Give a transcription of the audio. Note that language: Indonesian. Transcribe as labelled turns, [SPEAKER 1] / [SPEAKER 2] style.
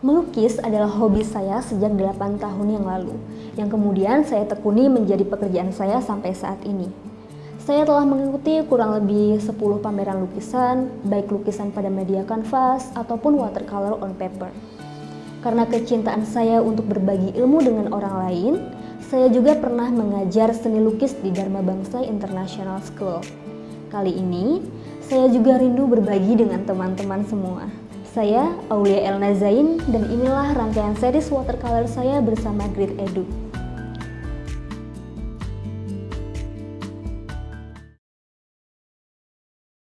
[SPEAKER 1] Melukis adalah hobi saya sejak 8 tahun yang lalu, yang kemudian saya tekuni menjadi pekerjaan saya sampai saat ini. Saya telah mengikuti kurang lebih 10 pameran lukisan, baik lukisan pada media kanvas ataupun watercolor on paper. Karena kecintaan saya untuk berbagi ilmu dengan orang lain, saya juga pernah mengajar seni lukis di Dharma Bangsa International School. Kali ini, saya juga rindu berbagi dengan teman-teman semua. Saya Aulia Elna Zain dan inilah rangkaian series watercolor saya bersama Grid Edu.